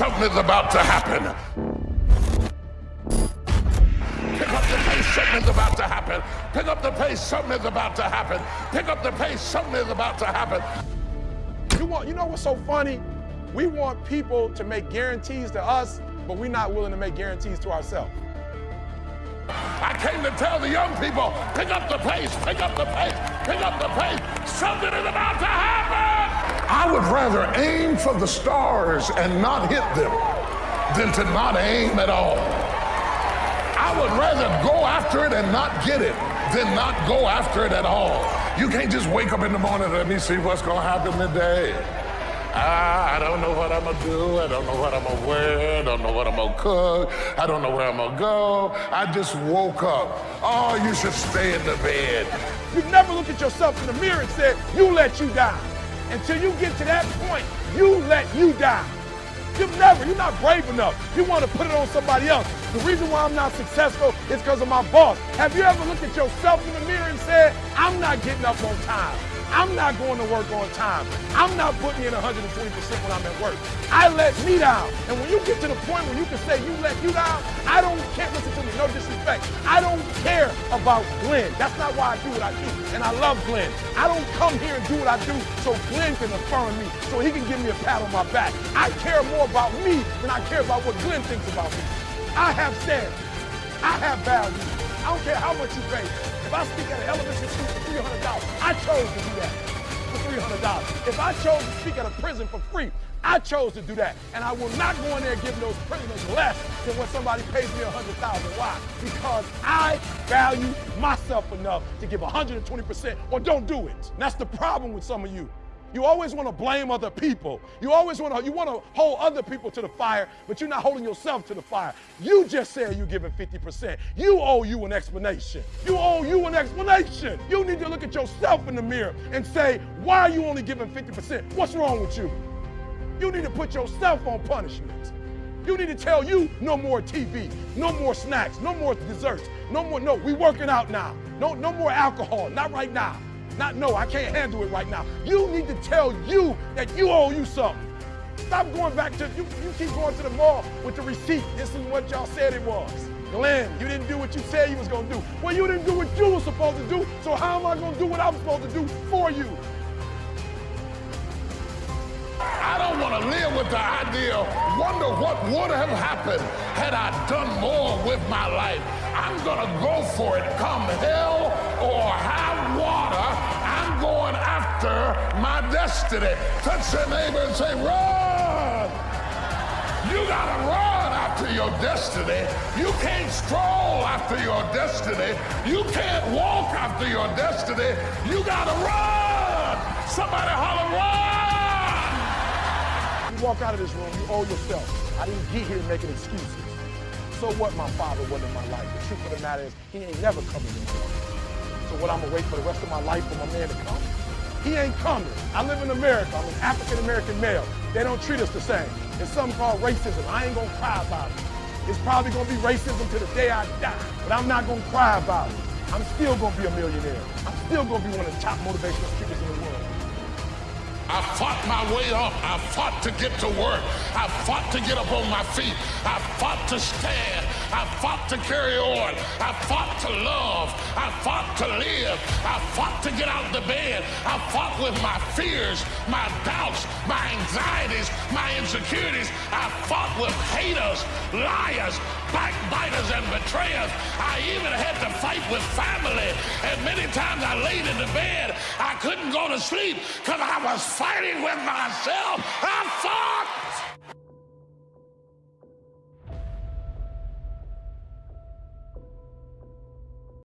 something is about to happen. Pick up the pace, something is about to happen. Pick up the pace, something is about to happen. Pick up the pace, something is about to happen. You want, you know what's so funny? We want people to make guarantees to us, but we're not willing to make guarantees to ourselves. I came to tell the young people, pick up the pace, pick up the pace, pick up the pace. Something is about to happen. I would rather aim for the stars and not hit them than to not aim at all. I would rather go after it and not get it than not go after it at all. You can't just wake up in the morning, and let me see what's gonna happen today. Ah, I don't know what I'm gonna do. I don't know what I'm gonna wear. I don't know what I'm gonna cook. I don't know where I'm gonna go. I just woke up. Oh, you should stay in the bed. You never look at yourself in the mirror and say, you let you down. Until you get to that point, you let you down. You've never, you're not brave enough. You want to put it on somebody else. The reason why I'm not successful is because of my boss. Have you ever looked at yourself in the mirror and said, I'm not getting up on time? I'm not going to work on time. I'm not putting in 120% when I'm at work. I let me down. And when you get to the point where you can say you let you down, I don't care. Listen to me, no disrespect. I don't care about Glenn. That's not why I do what I do. And I love Glenn. I don't come here and do what I do so Glenn can affirm me, so he can give me a pat on my back. I care more about me than I care about what Glenn thinks about me. I have standards. I have value. I don't care how much you pay. If I speak at an elementary school for $300, I chose to do that for $300. If I chose to speak at a prison for free, I chose to do that. And I will not go in there giving those prisoners less than what somebody pays me 100,000. Why? Because I value myself enough to give 120% or don't do it. And that's the problem with some of you. You always want to blame other people. You always want to you want to hold other people to the fire, but you're not holding yourself to the fire. You just said you're giving 50%. You owe you an explanation. You owe you an explanation. You need to look at yourself in the mirror and say, why are you only giving 50%? What's wrong with you? You need to put yourself on punishment. You need to tell you no more TV, no more snacks, no more desserts, no more, no, we working out now. No, no more alcohol, not right now. Not no, I can't handle it right now. You need to tell you that you owe you something. Stop going back to, you, you keep going to the mall with the receipt. This is what y'all said it was. Glenn, you didn't do what you said you was gonna do. Well, you didn't do what you were supposed to do, so how am I gonna do what I'm supposed to do for you? I don't want to live with the idea, wonder what would have happened had I done more with my life. I'm going to go for it, come hell destiny. Touch your neighbor and say, run. You got to run after your destiny. You can't stroll after your destiny. You can't walk after your destiny. You got to run. Somebody holler, run You walk out of this room, you owe yourself. I didn't get here making excuses. So what my father was in my life? The truth of the matter is, he ain't never coming anymore. So what, I'm gonna wait for the rest of my life for my man to come? He ain't coming. I live in America. I'm an African-American male. They don't treat us the same. It's something called racism. I ain't gonna cry about it. It's probably gonna be racism to the day I die, but I'm not gonna cry about it. I'm still gonna be a millionaire. I'm still gonna be one of the top motivational speakers in the world. I fought my way up. I fought to get to work. I fought to get up on my feet. I fought to stand. I fought to carry on. I fought to love. I fought to live. I fought to get out of the bed. I fought with my fears, my doubts, my anxieties, my insecurities. I fought with haters, liars, backbiters, and betrayers. I even with family. And many times I laid in the bed, I couldn't go to sleep because I was fighting with myself.